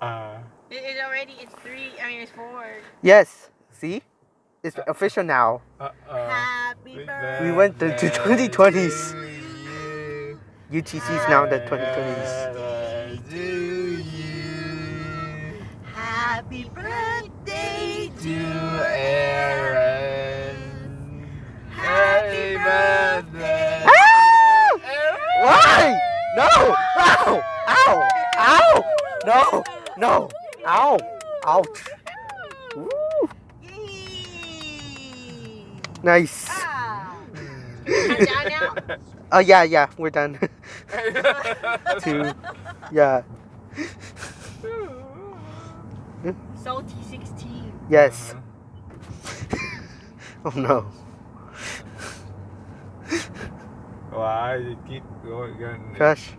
Uh, It, it's already, it's three, I mean, it's four. Yes. See? It's official now. uh, uh, Happy birthday. We went to- to 2020s. UTC is now the 2020s. Happy birthday to No! No! Ow! Ouch! Woo. Yay! Nice. Ah. I'm down now. Oh yeah, yeah, we're done. Two. Yeah. Salty 16. Yes. Oh no. Why you keep going? Crush.